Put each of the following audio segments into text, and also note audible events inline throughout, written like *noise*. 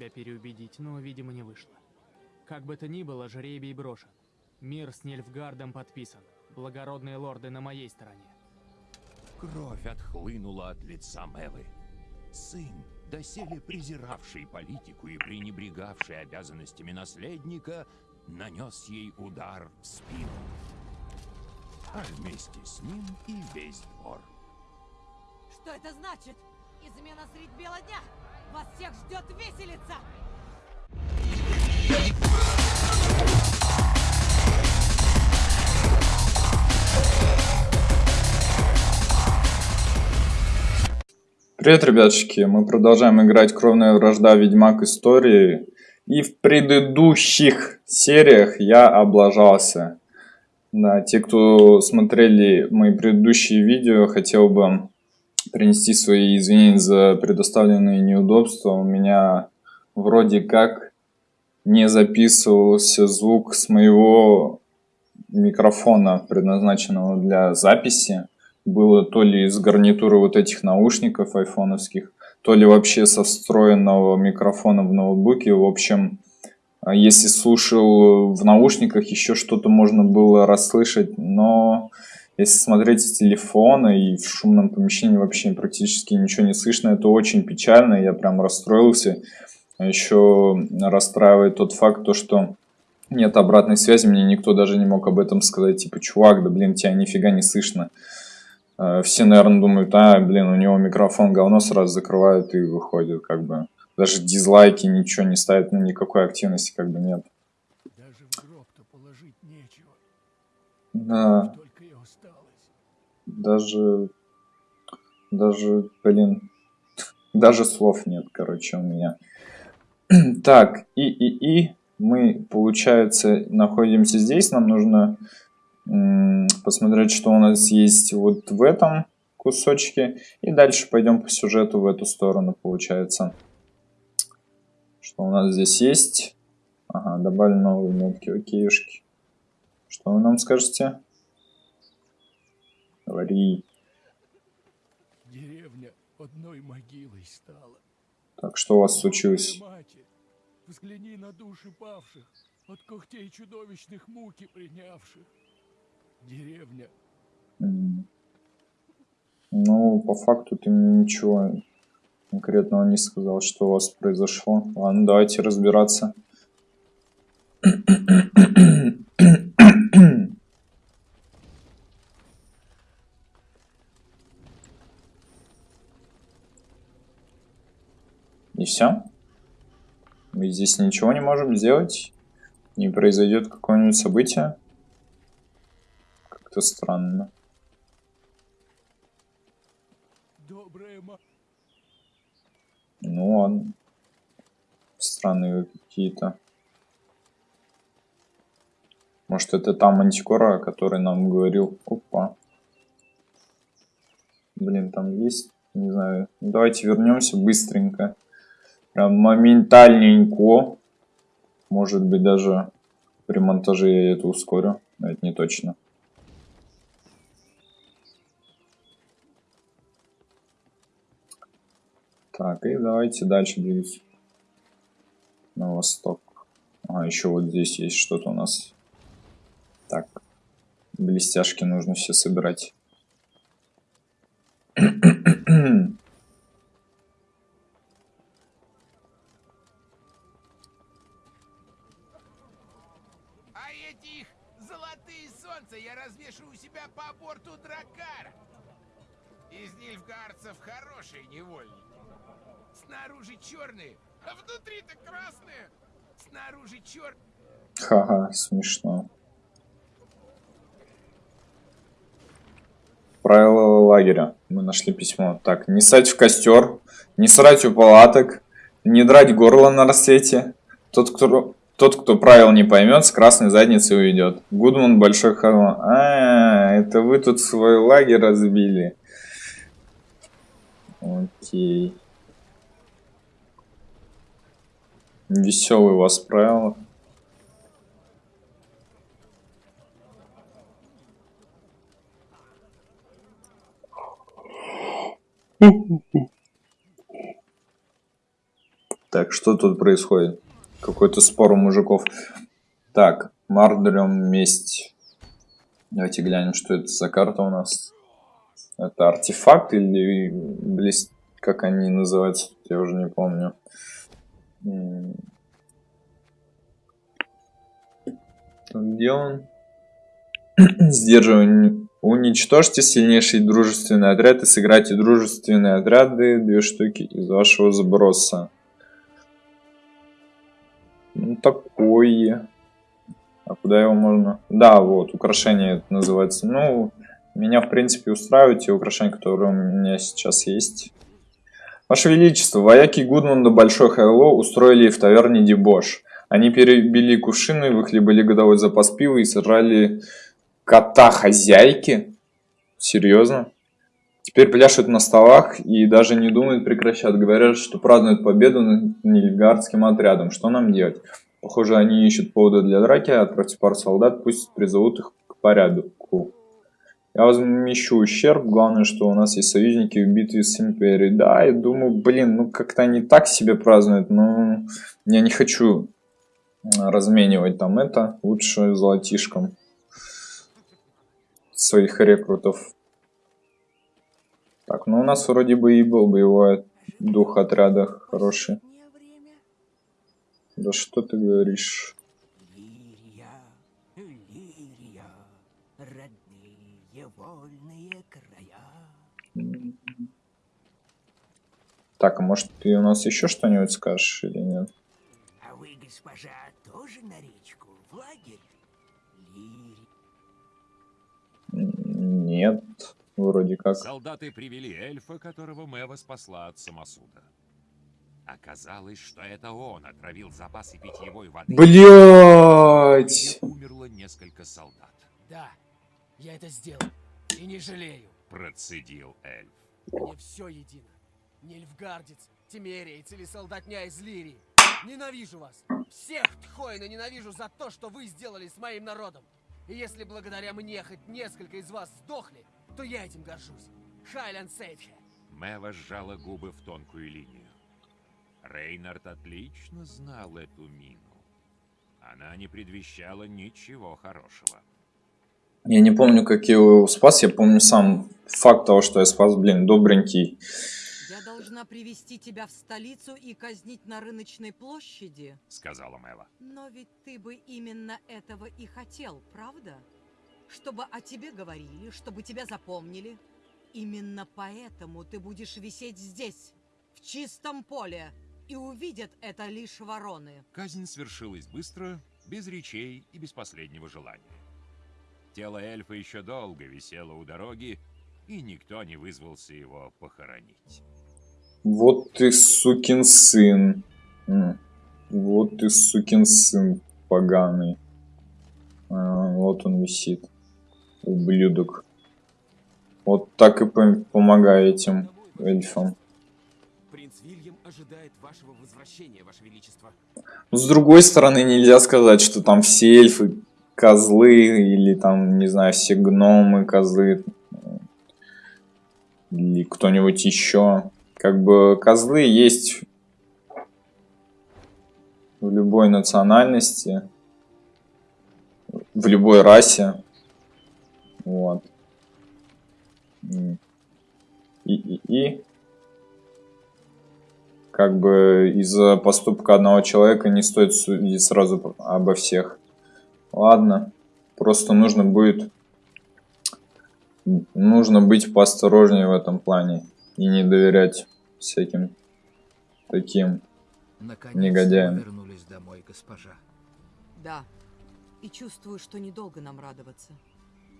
Тебя переубедить, но, видимо, не вышло. Как бы то ни было, жребий брошен. Мир с Нильфгардом подписан. Благородные лорды на моей стороне. Кровь отхлынула от лица Мелы. Сын, доселе презиравший политику и пренебрегавший обязанностями наследника, нанес ей удар в спину. А вместе с ним и весь двор. Что это значит? Измена средь бела дня! Вас всех ждет виселица! Привет, ребятушки! Мы продолжаем играть Кровная вражда Ведьмак Истории. И в предыдущих сериях я облажался. Да, те, кто смотрели мои предыдущие видео, хотел бы принести свои извинения за предоставленные неудобства. У меня вроде как не записывался звук с моего микрофона, предназначенного для записи. Было то ли из гарнитуры вот этих наушников айфоновских, то ли вообще со встроенного микрофона в ноутбуке. В общем, если слушал в наушниках, еще что-то можно было расслышать, но если смотреть с телефона и в шумном помещении вообще практически ничего не слышно, это очень печально, я прям расстроился. А еще расстраивает тот факт, то, что нет обратной связи, мне никто даже не мог об этом сказать, типа, чувак, да блин, тебя нифига не слышно. А, все, наверное, думают, а, блин, у него микрофон говно сразу закрывают и выходят, как бы. Даже дизлайки ничего не ставят, ну никакой активности как бы нет. Даже в гроб-то положить нечего. Да. Даже, даже, блин, даже слов нет, короче, у меня. *clears throat* так, и, и, и, мы, получается, находимся здесь, нам нужно посмотреть, что у нас есть вот в этом кусочке, и дальше пойдем по сюжету в эту сторону, получается. Что у нас здесь есть? Ага, добавили новые метки, окейшки. Что вы нам скажете? Говори. Деревня одной могилой стала. Так, что у вас случилось? Матерь, взгляни на души павших, от когтей чудовищных муки принявших. Деревня. Ну, по факту ты мне ничего конкретного не сказал, что у вас произошло. Ладно, давайте разбираться. И все? Мы здесь ничего не можем сделать? Не произойдет какое-нибудь событие? Как-то странно. Ну ладно. Странные какие-то. Может это та мантикора, о которой нам говорил. Опа. Блин, там есть, не знаю. Давайте вернемся быстренько. Прям моментальненько. Может быть даже при монтаже я это ускорю. Но это не точно. Так, и давайте дальше двигаться. На восток. А, еще вот здесь есть что-то у нас. Так. Блестяшки нужно все собирать. *clears throat* хорошие невольники. Снаружи черные, а внутри-то красные. Снаружи чер... Ха-ха, смешно. Правила лагеря. Мы нашли письмо. Так, не сать в костер, не срать у палаток, не драть горло на рассвете. Тот, кто, тот, кто правил не поймет, с красной задницей уйдет. Гудман Большой Холм. А, это вы тут свой лагерь разбили. Окей. Веселый у вас правила. Так, что тут происходит? Какой-то спор у мужиков. Так, Мардрем месть. Давайте глянем, что это за карта у нас. Это артефакт или блест... как они называются, я уже не помню. Где он? *clears throat* Сдерживание. Уничтожьте сильнейший дружественный отряд и сыграйте дружественные отряды, две штуки из вашего сброса. Ну, такое. А куда его можно? Да, вот, украшение это называется. Ну, меня, в принципе, устраивают те украшения, которые у меня сейчас есть. Ваше Величество, вояки Гудмунда Большой Хайло устроили в таверне дебош. Они перебили кувшины, выхлебали годовой запас пива и сожрали кота хозяйки. Серьезно? Теперь пляшут на столах и даже не думают прекращать. Говорят, что празднуют победу над нильгардским отрядом. Что нам делать? Похоже, они ищут повода для драки. Отправьте пару солдат, пусть призовут их к порядку. Я возмещу ущерб. Главное, что у нас есть союзники в битве с Империей. Да, я думаю, блин, ну как-то они так себе празднуют. Но я не хочу разменивать там это. Лучше золотишком своих рекрутов. Так, ну у нас вроде бы и был боевой дух отряда хороший. Да что ты говоришь? Вольные края. Так, а может ты у нас еще что-нибудь скажешь или нет? А вы, госпожа, тоже на речку, в лагерь? Нет, вроде как. Солдаты привели эльфа, которого Мэва спасла от самосуда. Оказалось, что это он отравил запасы питьевой воды. Блять! умерло несколько солдат. Да, я это сделал. И не жалею. Процедил эльф. Мне все едино. Нильфгардец, Тимериец или солдатня из Лирии. Ненавижу вас. Всех Тхоина ненавижу за то, что вы сделали с моим народом. И если благодаря мне хоть несколько из вас сдохли, то я этим горжусь. Хайлянд Сейдхе. Мэва сжала губы в тонкую линию. Рейнард отлично знал эту мину. Она не предвещала ничего хорошего. Я не помню, как я его спас, я помню сам факт того, что я спас, блин, добренький. Я должна привести тебя в столицу и казнить на рыночной площади. Сказала Мэва. Но ведь ты бы именно этого и хотел, правда? Чтобы о тебе говорили, чтобы тебя запомнили. Именно поэтому ты будешь висеть здесь, в чистом поле, и увидят это лишь вороны. Казнь свершилась быстро, без речей и без последнего желания. Тело эльфа еще долго висело у дороги, и никто не вызвался его похоронить. Вот ты сукин сын. Вот ты сукин сын поганый. А, вот он висит. Ублюдок. Вот так и пом- помогай этим эльфам. Принц Вильям ожидает вашего возвращения, ваше величество. Но с другой стороны, нельзя сказать, что там все эльфы козлы, или там, не знаю, все гномы козлы, или кто-нибудь еще. Как бы козлы есть в любой национальности, в любой расе. Вот. И, и, и как бы из-за поступка одного человека не стоит судить сразу обо всех. Ладно, просто нужно будет нужно быть поосторожнее в этом плане и не доверять всяким таким. Вы вернулись домой, госпожа. Да, и чувствую, что недолго нам радоваться.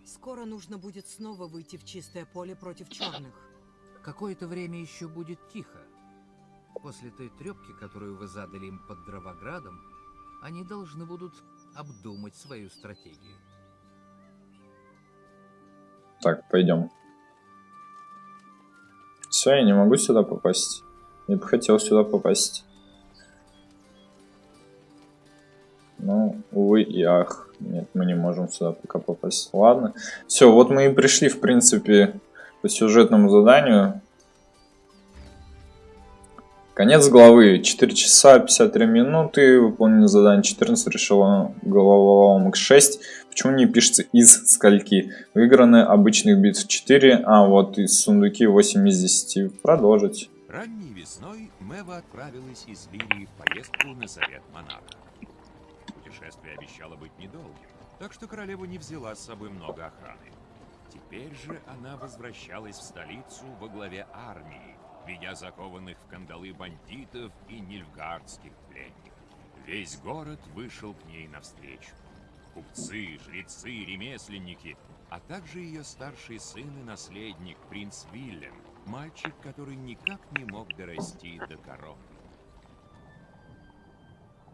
Скоро нужно будет снова выйти в чистое поле против черных. Какое-то время еще будет тихо. После той трепки, которую вы задали им под Дровоградом, они должны будут обдумать свою стратегию. Так, пойдем. Все, я не могу сюда попасть. Я бы хотел сюда попасть. Ну, увы и ах. Нет, мы не можем сюда пока попасть. Ладно. Все, вот мы и пришли, в принципе, по сюжетному заданию. Конец главы. 4 часа 53 минуты. Выполнено задание 14. Решила головоломок 6. Почему не пишется из скольки? Выиграны обычных битв 4. А вот из сундуки 8 из 10. Продолжить. Ранней весной Мэва отправилась из Лирии в поездку на совет монарха. Путешествие обещало быть недолгим, так что королева не взяла с собой много охраны. Теперь же она возвращалась в столицу во главе армии, ведя закованных в кандалы бандитов и нильфгардских пленников. Весь город вышел к ней навстречу. Купцы, жрецы, ремесленники, а также ее старший сын и наследник, принц Вильям, мальчик, который никак не мог дорасти до короны.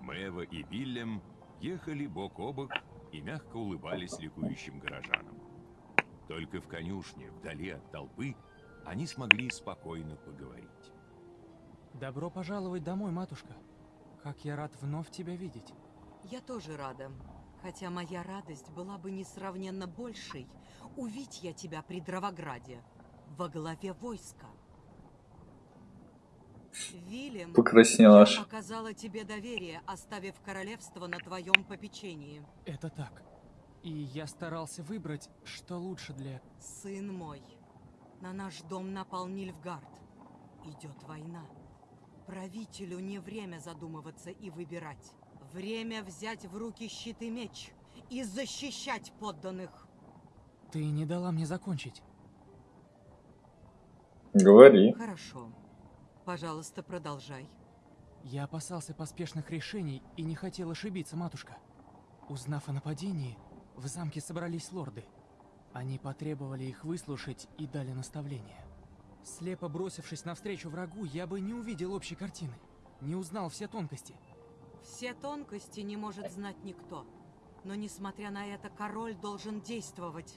Мэва и Вильям ехали бок о бок и мягко улыбались ликующим горожанам. Только в конюшне, вдали от толпы, они смогли спокойно поговорить. Добро пожаловать домой, матушка. Как я рад вновь тебя видеть. Я тоже рада. Хотя моя радость была бы несравненно большей, увидь я тебя при Дровограде, во главе войска. Вильям, Покраснела я аж. оказала тебе доверие, оставив королевство на твоем попечении. Это так. И я старался выбрать, что лучше для... Сын мой, на наш дом напал Нильфгард. Идет война. Правителю не время задумываться и выбирать. Время взять в руки щит и меч и защищать подданных. Ты не дала мне закончить. Говори. Хорошо. Пожалуйста, продолжай. Я опасался поспешных решений и не хотел ошибиться, матушка. Узнав о нападении, в замке собрались лорды. Они потребовали их выслушать и дали наставления. Слепо бросившись навстречу врагу, я бы не увидел общей картины, не узнал все тонкости. Все тонкости не может знать никто. Но несмотря на это, король должен действовать.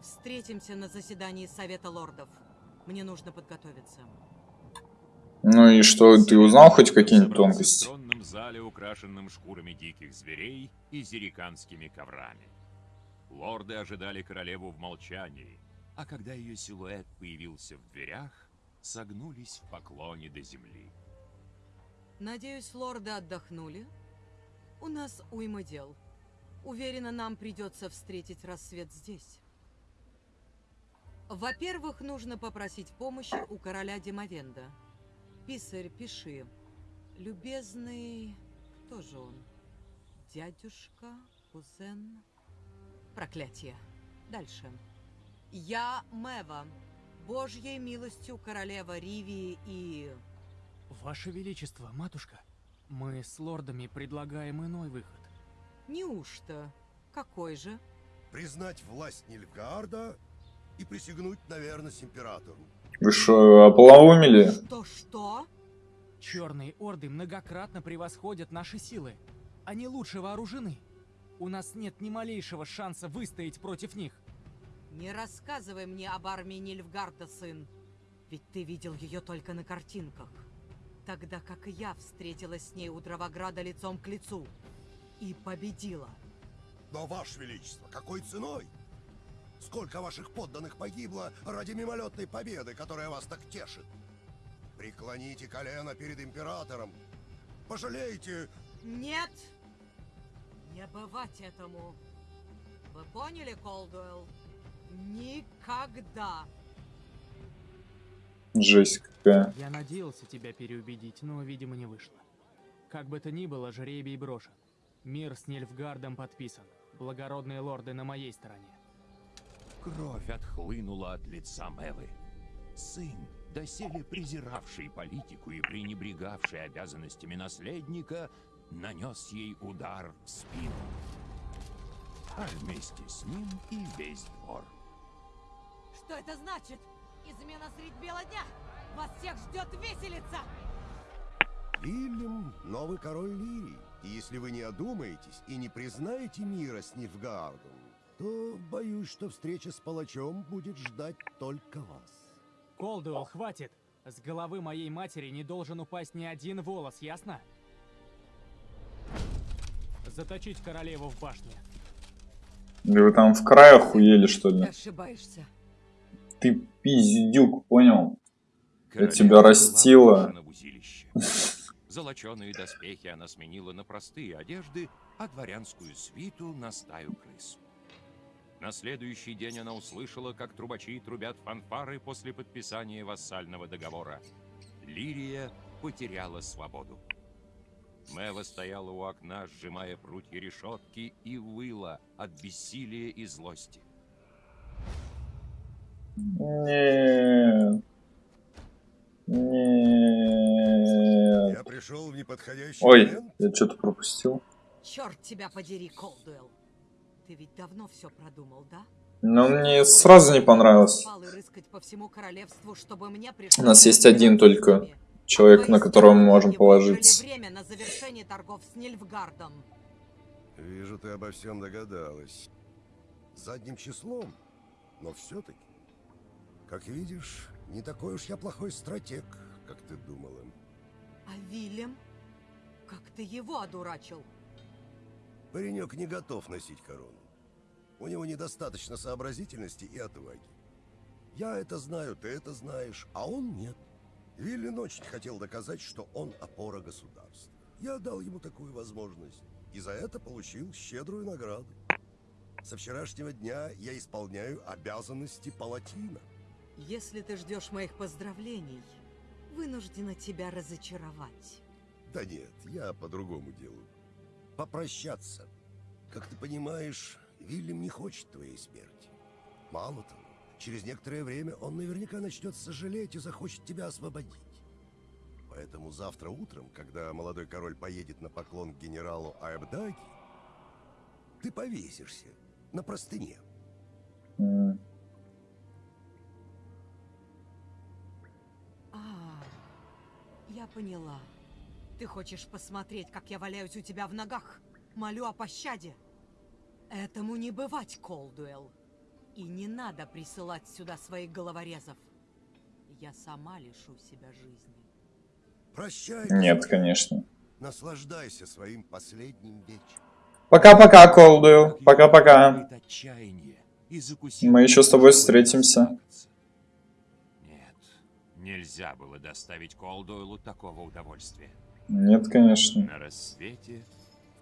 Встретимся на заседании Совета Лордов. Мне нужно подготовиться. Ну и что, ты узнал хоть какие-нибудь тонкости? В зале, украшенном шкурами диких зверей и зериканскими коврами. Лорды ожидали королеву в молчании, а когда ее силуэт появился в дверях, согнулись в поклоне до земли. Надеюсь, лорды отдохнули? У нас уйма дел. Уверена, нам придется встретить рассвет здесь. Во-первых, нужно попросить помощи у короля Демовенда. Писарь, пиши. Любезный... Кто же он? Дядюшка? Кузен? Проклятие. Дальше. Я Мэва. Божьей милостью королева Ривии и... Ваше Величество, матушка, мы с лордами предлагаем иной выход. Неужто? Какой же? признать власть Нильфгаарда и присягнуть на верность императору. Вы что, ополоумели? Что-что? Черные орды многократно превосходят наши силы. Они лучше вооружены. У нас нет ни малейшего шанса выстоять против них. Не рассказывай мне об армии Нильфгарда, сын. Ведь ты видел ее только на картинках. Тогда как и я встретилась с ней у Дровограда лицом к лицу. И победила. Но, Ваше Величество, какой ценой? Сколько ваших подданных погибло ради мимолетной победы, которая вас так тешит? Преклоните колено перед императором. Пожалейте, Нет! Не бывать этому. Вы поняли, Колдуэлл? Никогда! Жесть какая. Я надеялся тебя переубедить, но, видимо, не вышло. Как бы то ни было, жребий брошен. Мир с Нильфгардом подписан. Благородные лорды на моей стороне. Кровь отхлынула от лица Мэвы. Сын, доселе презиравший политику и пренебрегавший обязанностями наследника, нанес ей удар в спину. А вместе с ним и весь двор. Что это значит? Измена средь бела дня! Вас всех ждет виселица! Вильям — новый король Лирии. И если вы не одумаетесь и не признаете мира с Нильфгаардом, то боюсь, что встреча с палачом будет ждать только вас. Колдуэлл, хватит! С головы моей матери не должен упасть ни один волос, ясно? Заточить королеву в башне. Да вы там в край охуели, что Ты ли? ошибаешься. Ты пиздюк, понял? Королева тебя была растила. Золоченые доспехи она сменила на простые одежды, а дворянскую свиту на стаю крыс. На следующий день она услышала, как трубачи трубят фанфары после подписания вассального договора. Лирия потеряла свободу. Мэва стояла у окна, сжимая прутья решетки, и выла от бессилия и злости. Нет. Нет. Я пришел в неподходящий Ой, момент. я что-то пропустил. Черт тебя подери, Колдуэлл. Ты ведь давно все продумал, да? Но мне сразу не понравилось. У нас есть один только. Человек, на которого мы можем положиться. время на завершение торгов с Нильфгардом. Вижу, ты обо всем догадалась. Задним числом, но все-таки. Как видишь, не такой уж я плохой стратег, как ты думала. А Вильям? Как ты его одурачил? Паренек не готов носить корону. У него недостаточно сообразительности и отваги. Я это знаю, ты это знаешь, а он нет. Виллин очень хотел доказать, что он опора государства. Я дал ему такую возможность, и за это получил щедрую награду. Со вчерашнего дня я исполняю обязанности палатина. Если ты ждешь моих поздравлений, вынуждена тебя разочаровать. Да нет, я по другому делу. Попрощаться. Как ты понимаешь, Вильям не хочет твоей смерти. Мало того, через некоторое время он наверняка начнет сожалеть и захочет тебя освободить. Поэтому завтра утром, когда молодой король поедет на поклон к генералу Аэбдаги, ты повесишься на простыне. А, я поняла. Ты хочешь посмотреть, как я валяюсь у тебя в ногах? Молю о пощаде. Этому не бывать, Колдуэлл. И не надо присылать сюда своих головорезов. Я сама лишу себя жизни. Прощай. Нет, конечно. Наслаждайся своим последним вечером. Пока-пока, Колдуэлл. Пока-пока. Мы еще с тобой встретимся. Нет, нельзя было доставить Колдуэлу такого удовольствия. Нет, конечно. На рассвете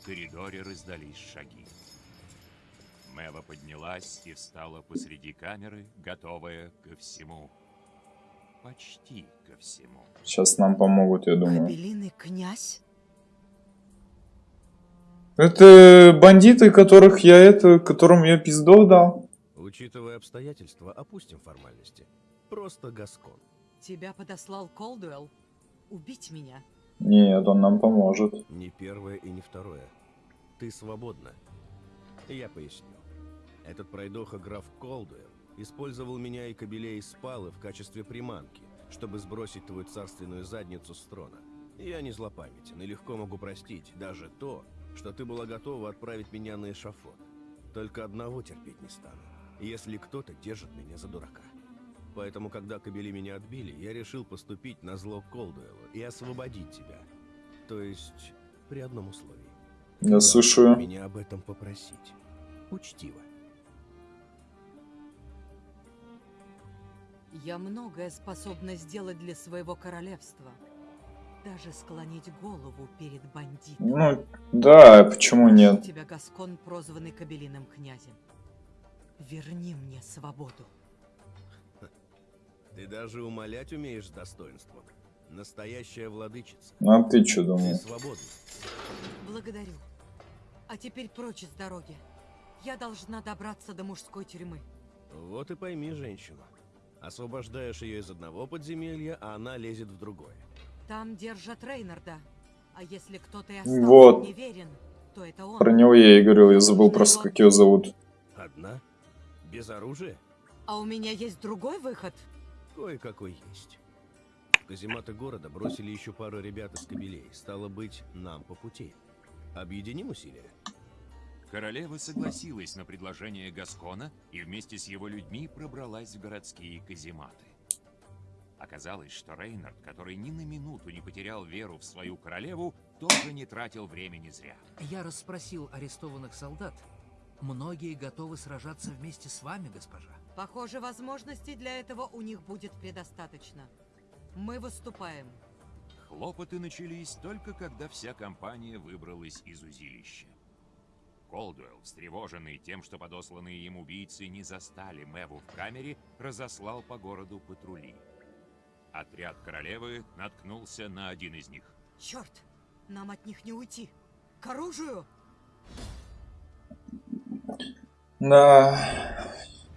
в коридоре раздались шаги. Мэва поднялась и встала посреди камеры, готовая ко всему. Почти ко всему. Сейчас нам помогут, я думаю. Кабелиный князь? Это бандиты, которых я это, которым я пиздов дал. Учитывая обстоятельства, опустим формальности. Просто Гаскон. Тебя подослал Колдуэлл? Убить меня? Нет, он нам поможет. Не первое и не второе. Ты свободна. Я поясню. Этот пройдоха граф Колдуэлл использовал меня и кобелей из Спалы в качестве приманки, чтобы сбросить твою царственную задницу с трона. Я не злопамятен и легко могу простить даже то, что ты была готова отправить меня на эшафот. Только одного терпеть не стану, если кто-то держит меня за дурака. Поэтому, когда кобели меня отбили, я решил поступить на зло Колдуэлу и освободить тебя. То есть, при одном условии. Я слушаю. Меня об этом попросить. Учтиво. Я многое способна сделать для своего королевства. Даже склонить голову перед бандитом. Ну, да, почему нет? тебя, Гаскон, прозванный Кабелиным князем. Верни мне свободу. Ты даже умолять умеешь с достоинством. Настоящая владычица. Ну, а ты что Ты думал? свободна. Благодарю. А теперь прочь с дороги. Я должна добраться до мужской тюрьмы. Вот и пойми женщину. Освобождаешь ее из одного подземелья, а она лезет в другое. Там держат Рейнарда. А если кто-то и остался Вот. неверен, то это он. Про него я и говорил, я забыл просто, как его зовут. Одна? Без оружия? А у меня есть другой выход. Кое-какой есть. Казематы города бросили еще пару ребят из кабелей. Стало быть, нам по пути. Объединим усилия? Королева согласилась на предложение Гаскона и вместе с его людьми пробралась в городские казематы. Оказалось, что Рейнард, который ни на минуту не потерял веру в свою королеву, тоже не тратил времени зря. Я расспросил арестованных солдат. Многие готовы сражаться вместе с вами, госпожа. Похоже, возможностей для этого у них будет предостаточно. Мы выступаем. хлопоты начались только когда вся компания выбралась из узилища. Колдуэлл, встревоженный тем, что подосланные им убийцы не застали Мэву в камере, разослал по городу патрули. Отряд королевы наткнулся на один из них. Черт, нам от них не уйти. К оружию! Да,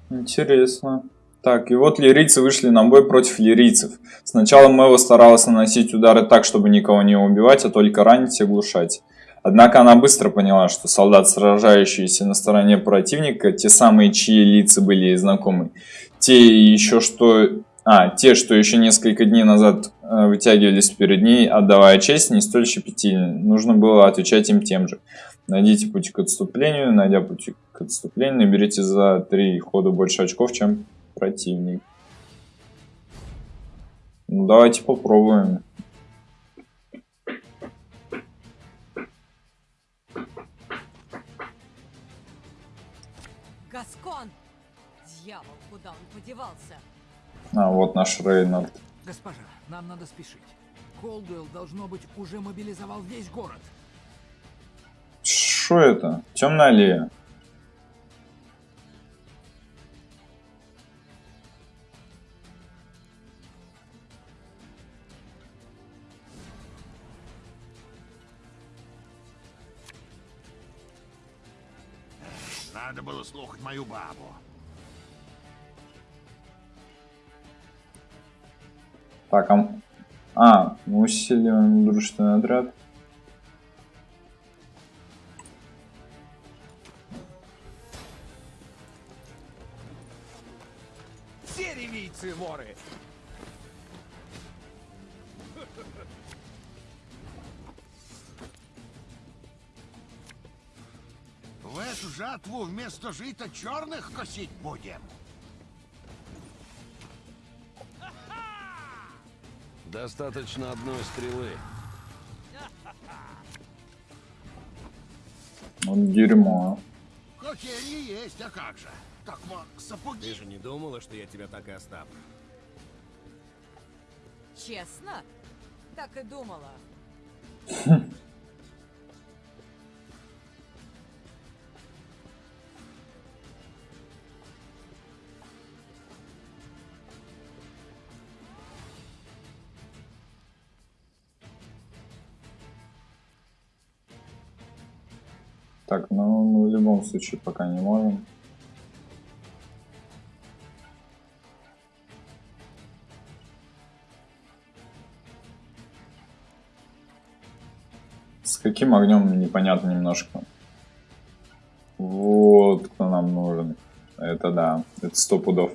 интересно. Так, и вот лирийцы вышли на бой против лирийцев. Сначала Мэва старалась наносить удары так, чтобы никого не убивать, а только ранить и оглушать. Однако она быстро поняла, что солдат, сражающиеся на стороне противника, те самые, чьи лица были знакомы, те еще что... А, те, что еще несколько дней назад э, вытягивались перед ней, отдавая честь, не столь щепетильны. Нужно было отвечать им тем же. Найдите путь к отступлению, найдя путь к отступлению, наберите за три хода больше очков, чем противник. Ну, давайте попробуем. Подевался? А, вот наш Рейнард. Госпожа, нам надо спешить. Колдуэлл, должно быть, уже мобилизовал весь город. Что это? Темная аллея. Надо было слухать мою бабу. Так, а... А, мы усиливаем дружественный отряд. Все ревийцы воры! В эту жатву вместо жита черных косить будем. Достаточно одной стрелы. Вот дерьмо. Какие они есть, а как же? Так вот, Ты сапоги. же не думала, что я тебя так и оставлю? Честно? Так и думала. *laughs* Так, ну мы в любом случае пока не можем. С каким огнем непонятно немножко. Вот кто нам нужен. Это да, это сто пудов.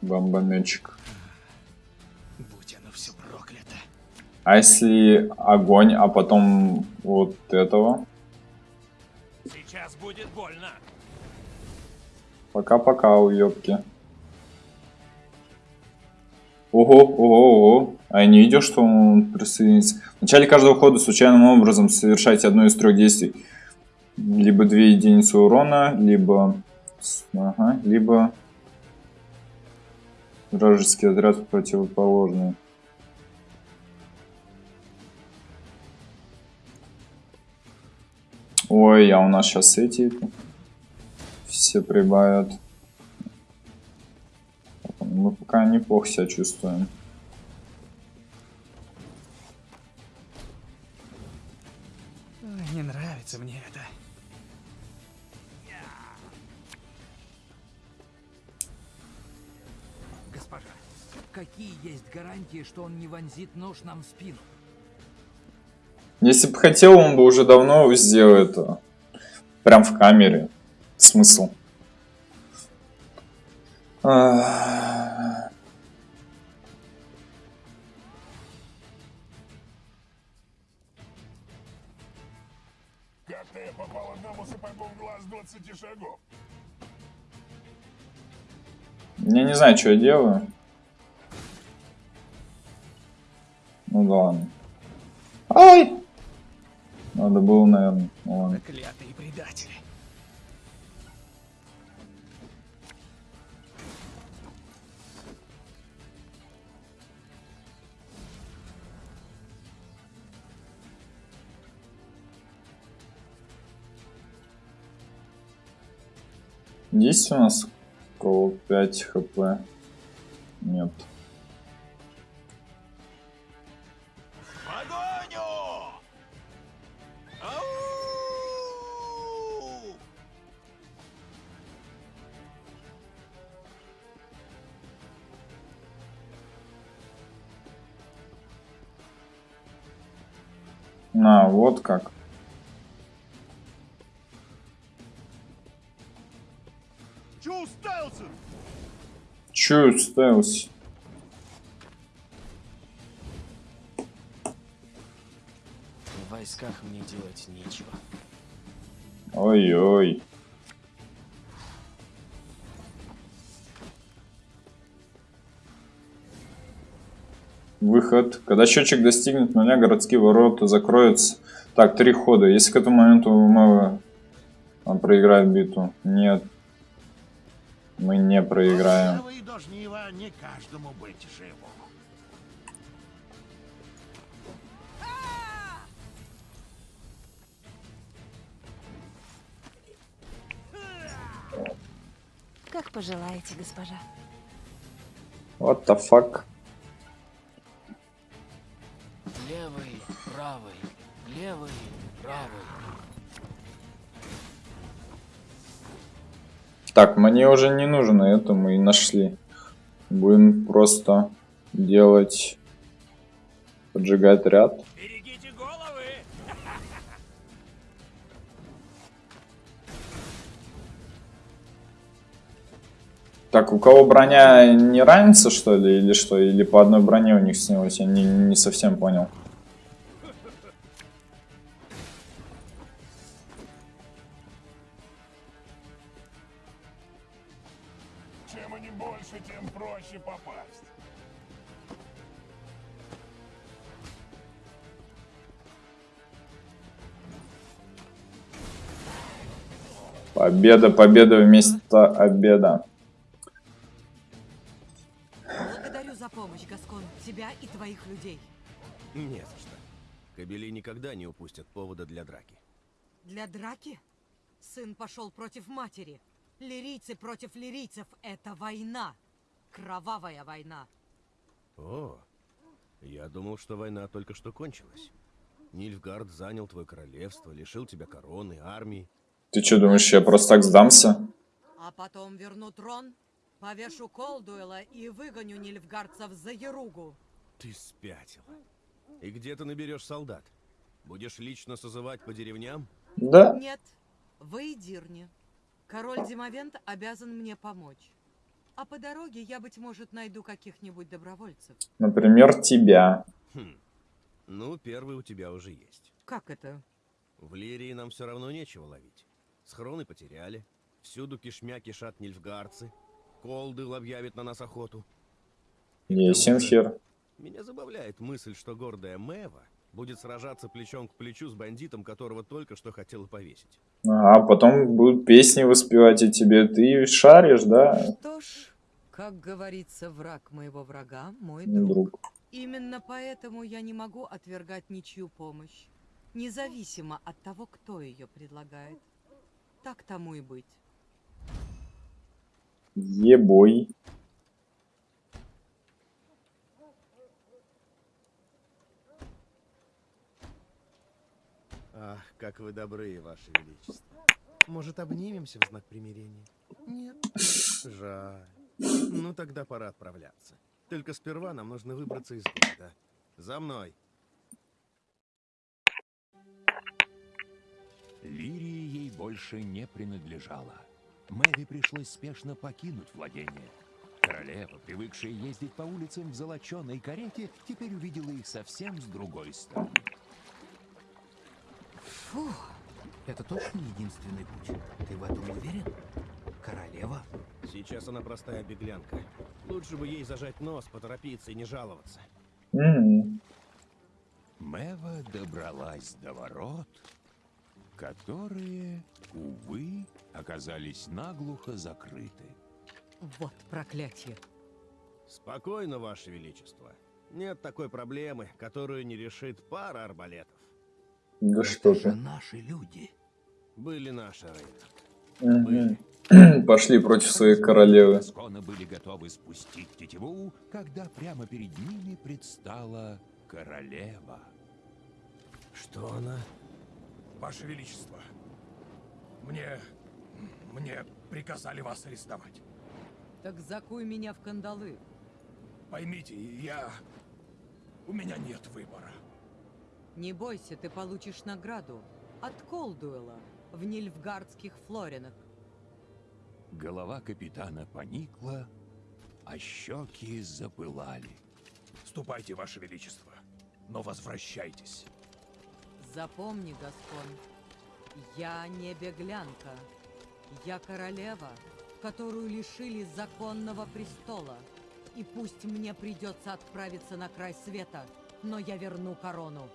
Бомбометчик. Будь оно все проклято. А если огонь, а потом вот этого? Будет больно. Пока-пока, уёбки. Ого, ого, ого. А я не видел, что он присоединится. В начале каждого хода случайным образом совершайте одно из трех действий. Либо две единицы урона, либо... Ага, либо... Вражеский отряд противоположный. Ой, а у нас сейчас эти все прибавят. Мы пока неплохо себя чувствуем. Не нравится мне это. Госпожа, какие есть гарантии, что он не вонзит нож нам в спину? Если бы хотел, он бы уже давно сделал это. Прям в камере. Смысл. Как-то я попал одному сапогу в глаз 20 шагов. Я не знаю, что я делаю. Ну да ладно. Ай! Надо было, наверное. он. Заклятые предатели. Есть у нас около 5 хп. Чё уставился? В войсках мне делать нечего. Ой-ой. Выход. Когда счетчик достигнет нуля, городские ворота закроются. Так, три хода. Если к этому моменту мы он проиграет битву. Нет. Мы не проиграем. живу. Как пожелаете, госпожа. What the fuck? Левый, правый, левый, правый. Так, мне уже не нужно это, мы и нашли. Будем просто делать... Поджигать ряд. Берегите головы! *laughs* Так, у кого броня не ранится, что ли, или что? Или по одной броне у них снялось? Я не, не совсем понял. Победа, победа вместо обеда. Благодарю за помощь, Гаскон, тебя и твоих людей. Не за что. Кобели никогда не упустят повода для драки. Для драки? Сын пошел против матери. Лирийцы против лирийцев — это война. Кровавая война. О, я думал, что война только что кончилась. Нильфгард занял твое королевство, лишил тебя короны, армии. Ты что, думаешь, я просто так сдамся? А потом верну трон, повешу Колдуэла и выгоню нильфгардцев за Еругу. Ты спятила. И где ты наберешь солдат? Будешь лично созывать по деревням? Да. Нет, в Эйдирне. Король Димовент обязан мне помочь. А по дороге я, быть может, найду каких-нибудь добровольцев. Например, тебя. Хм. Ну, первый у тебя уже есть. Как это? В Лирии нам все равно нечего ловить. Схроны потеряли. Всюду кишмя кишат нильфгардцы. Колдыл объявит на нас охоту. Есенхер. Меня забавляет мысль, что гордая Мэва будет сражаться плечом к плечу с бандитом, которого только что хотела повесить. А потом будут песни воспевать и тебе. Ты шаришь, да, Что ж, как говорится, враг моего врага – мой друг. друг? Именно поэтому я не могу отвергать ничью помощь, независимо от того, кто ее предлагает. Так тому и быть. Ебой. Ах, как вы добры, ваше величество. Может, обнимемся в знак примирения? Нет. Жаль. Ну, тогда пора отправляться. Только сперва нам нужно выбраться из города. За мной. Лирии ей больше не принадлежала. Мэви пришлось спешно покинуть владение. Королева, привыкшая ездить по улицам в золоченой карете, теперь увидела их совсем с другой стороны. Фу, это точно единственный путь. Ты в этом уверен? Королева? Сейчас она простая беглянка. Лучше бы ей зажать нос, поторопиться и не жаловаться. М. Мэва добралась до ворот, которые, увы, оказались наглухо закрыты. Вот проклятие. Спокойно, ваше величество. Нет такой проблемы, которую не решит пара арбалетов. Да что Это же ты. наши люди. Были наши. Были. пошли против своей королевы. Гаскона были готовы спустить тетиву, когда прямо перед ними предстала королева. Что она? Ваше Величество, мне... мне приказали вас арестовать. Так закуй меня в кандалы. Поймите, я... у меня нет выбора. Не бойся, ты получишь награду от Колдуэла в Нильфгардских Флоринах. Голова капитана поникла, а щеки запылали. Ступайте, Ваше Величество, но возвращайтесь. Запомни, Гаскон, я не беглянка. Я королева, которую лишили законного престола. И пусть мне придется отправиться на край света, но я верну корону.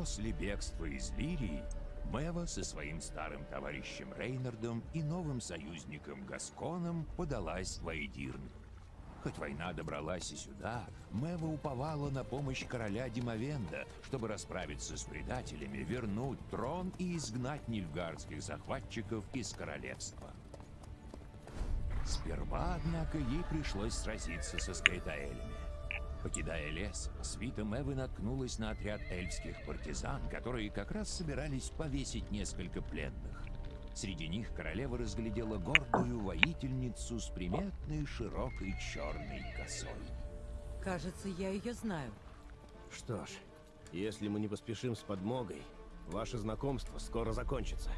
После бегства из Лирии Мэва со своим старым товарищем Рейнардом и новым союзником Гасконом подалась в Айдирн. Хоть война добралась и сюда, Мэва уповала на помощь короля Димовенда, чтобы расправиться с предателями, вернуть трон и изгнать нильфгардских захватчиков из королевства. Сперва, однако, ей пришлось сразиться со скайтаэлями. Покидая лес, свита Мэвы наткнулась на отряд эльфских партизан, которые как раз собирались повесить несколько пленных. Среди них королева разглядела гордую воительницу с приметной широкой черной косой. Кажется, я ее знаю. Что ж, если мы не поспешим с подмогой, ваше знакомство скоро закончится.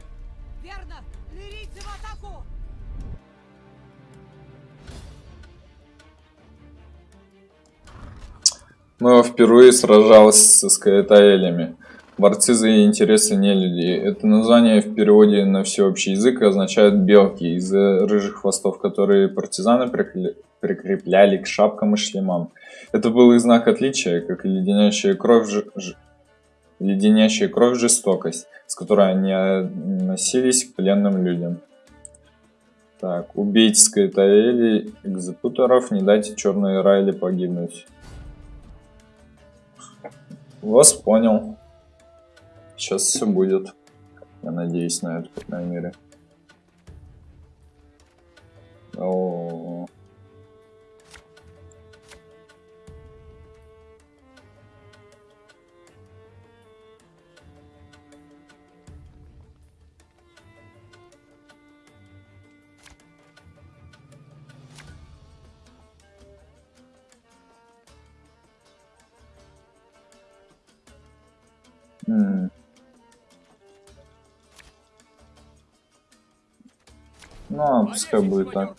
Верно! Лирийцы в атаку! Мэва впервые сражалась со скаэтаэлями. Борцы за интересы нелюди. Это название в переводе на всеобщий язык означает «белки» из-за рыжих хвостов, которые партизаны прикрепляли к шапкам и шлемам. Это был их знак отличия, как леденящая кровь, ж... ж- леденящая кровь жестокость, с которой они носились к пленным людям. Так, убейте скаэтаэлей, экзекуторов, не дайте черной Райли погибнуть. Вас понял. Сейчас все будет. Я надеюсь на это, по крайней мере. О, м. Ну, а пускай будет так.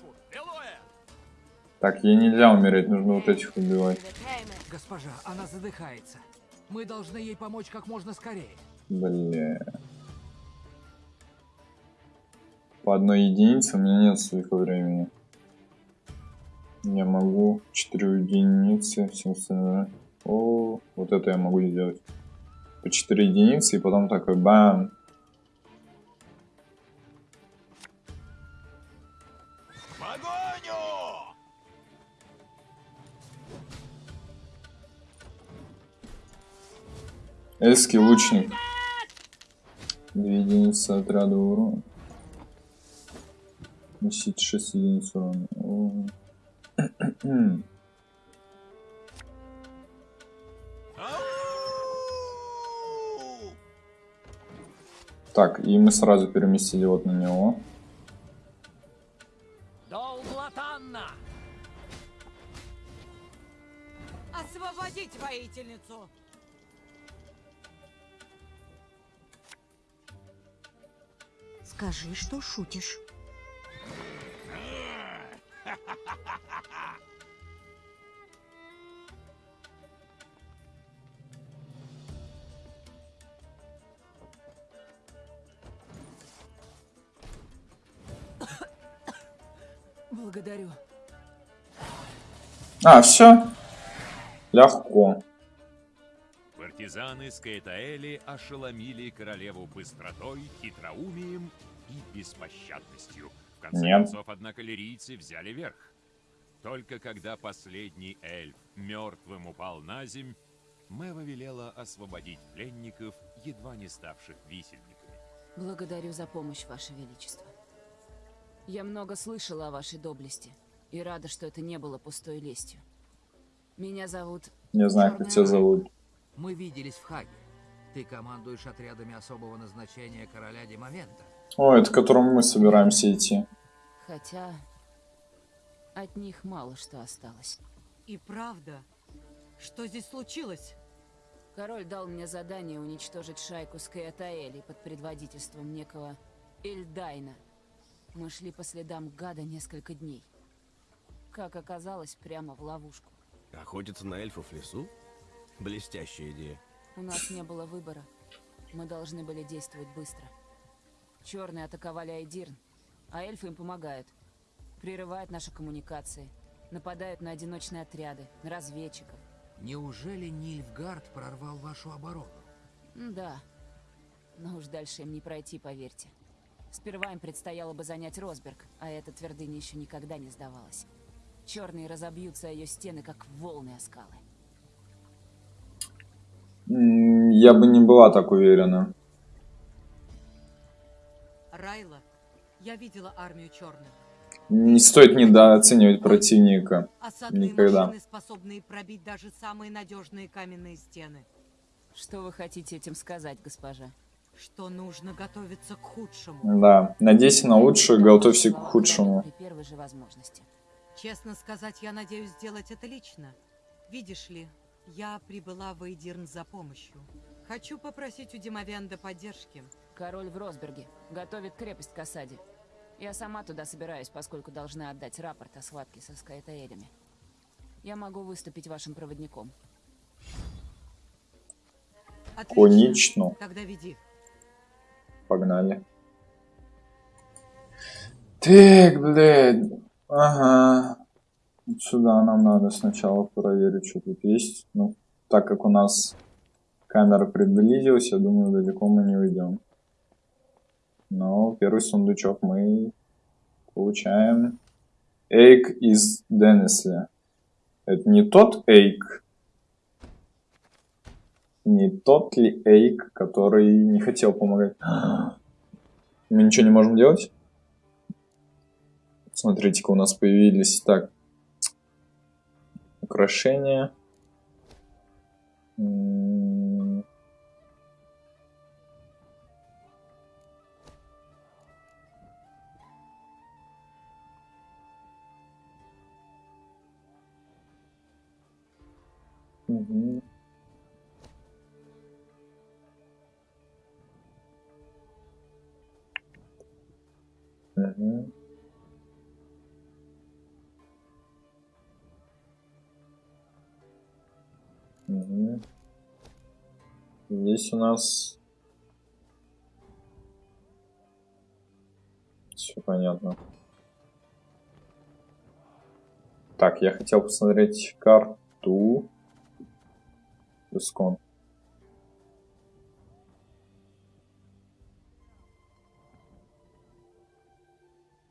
Так, ей нельзя умереть, нужно вот этих убивать. Госпожа, она задыхается. Мы должны ей помочь как можно скорее. Бля. По одной единице у меня нет столько времени. Я могу 4 единицы, все остальное. О, вот это я могу сделать. По 4 единицы и потом такой бам. Эльский лучник. Две единицы отряда урона. Носить 6 единиц урона. *clears throat* Так, и мы сразу переместили вот на него. Шутишь. Благодарю. А, все. Легко. Партизаны Скаэтаэли ошеломили королеву быстротой, хитроумием и беспощадностью. В конце Нет. концов, однако, лирийцы взяли верх. Только когда последний эльф мертвым упал на земь, Мэва велела освободить пленников, едва не ставших висельниками. Благодарю за помощь, Ваше Величество. Я много слышала о вашей доблести и рада, что это не было пустой лестью. Меня зовут... Не знаю, как тебя зовут. Мы виделись в Хаге. Ты командуешь отрядами особого назначения короля Димовента. О, это к которому мы собираемся идти. Хотя... От них мало что осталось. И правда, что здесь случилось? Король дал мне задание уничтожить шайку Скаэтаэли под предводительством некого Эльдайна. Мы шли по следам гада несколько дней. Как оказалось, прямо в ловушку. Охотиться на эльфов в лесу? Блестящая идея. У нас не было выбора. Мы должны были действовать быстро. Черные атаковали Айдирн, а эльфы им помогают. Прерывают наши коммуникации, нападают на одиночные отряды, на разведчиков. Неужели Нильфгард прорвал вашу оборону? Да. Но уж дальше им не пройти, поверьте. Сперва им предстояло бы занять Росберг, а эта твердыня еще никогда не сдавалась. Черные разобьются о ее стены, как волны о скалы. Я бы не была так уверена. Райла, я видела армию черных. Не стоит недооценивать противника. Осадные Никогда. машины, способные пробить даже самые надежные каменные стены. Что вы хотите этим сказать, госпожа? Что нужно готовиться к худшему. Да, надейся на лучшее, готовься к худшему. При первой же возможности. Честно сказать, я надеюсь сделать это лично. Видишь ли, я прибыла в Эйдирн за помощью. Хочу попросить у Димовенда поддержки. Король в Росберге готовит крепость к осаде. Я сама туда собираюсь, поскольку должна отдать рапорт о схватке со Скайтаэлями. Я могу выступить вашим проводником. Отлично. Конечно. Тогда веди. Погнали. Так, блядь. Ага. Вот сюда нам надо сначала проверить, что тут есть. Ну, так как у нас камера приблизилась, я думаю, далеко мы не уйдем. Но первый сундучок мы получаем. Эйк из Деннесли. Это не тот Эйк? Не тот ли Эйк, который не хотел помогать? Мы ничего не можем делать? Смотрите-ка, у нас появились так украшения. Здесь у нас все понятно. Так, я хотел посмотреть карту. Искон.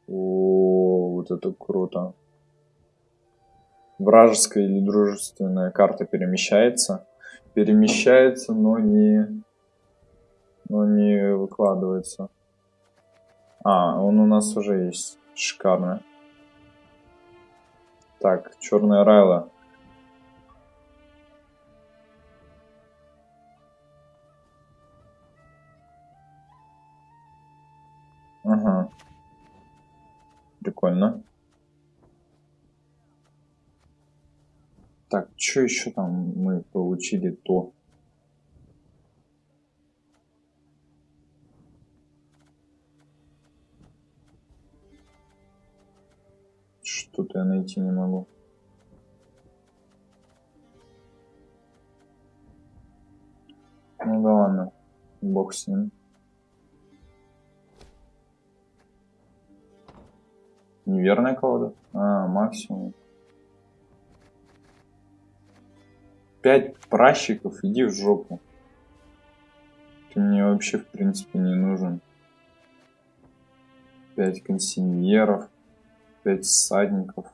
О, вот это круто. Вражеская или дружественная карта перемещается. Перемещается, но не, но не выкладывается. А, он у нас уже есть. Шикарно. Так, черная Райла. Ага. Прикольно. Так, что еще там мы получили то? Что-то я найти не могу. Ну да ладно, бог с ним. Неверная колода? А, максимум. Пять пращиков, иди в жопу. Ты мне вообще, в принципе, не нужен. Пять консиньеров, пять всадников.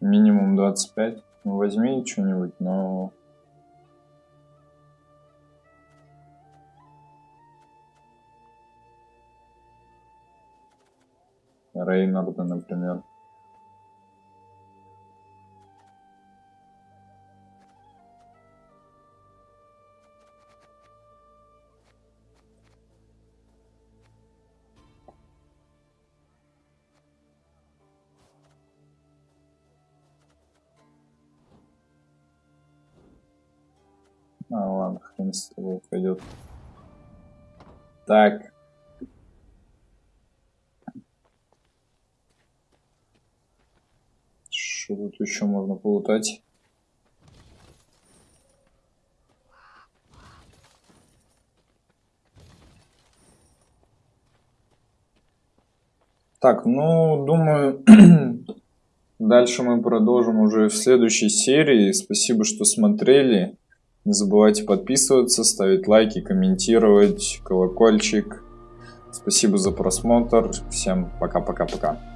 Минимум 25. Ну, возьми что-нибудь, но... Рейнарда, например. А, ладно, хрен с тобой пойдет. Так. Что тут еще можно полутать? Так, ну, думаю, *clears throat* дальше мы продолжим уже в следующей серии. Спасибо, что смотрели. Не забывайте подписываться, ставить лайки, комментировать, колокольчик. Спасибо за просмотр. Всем пока-пока-пока.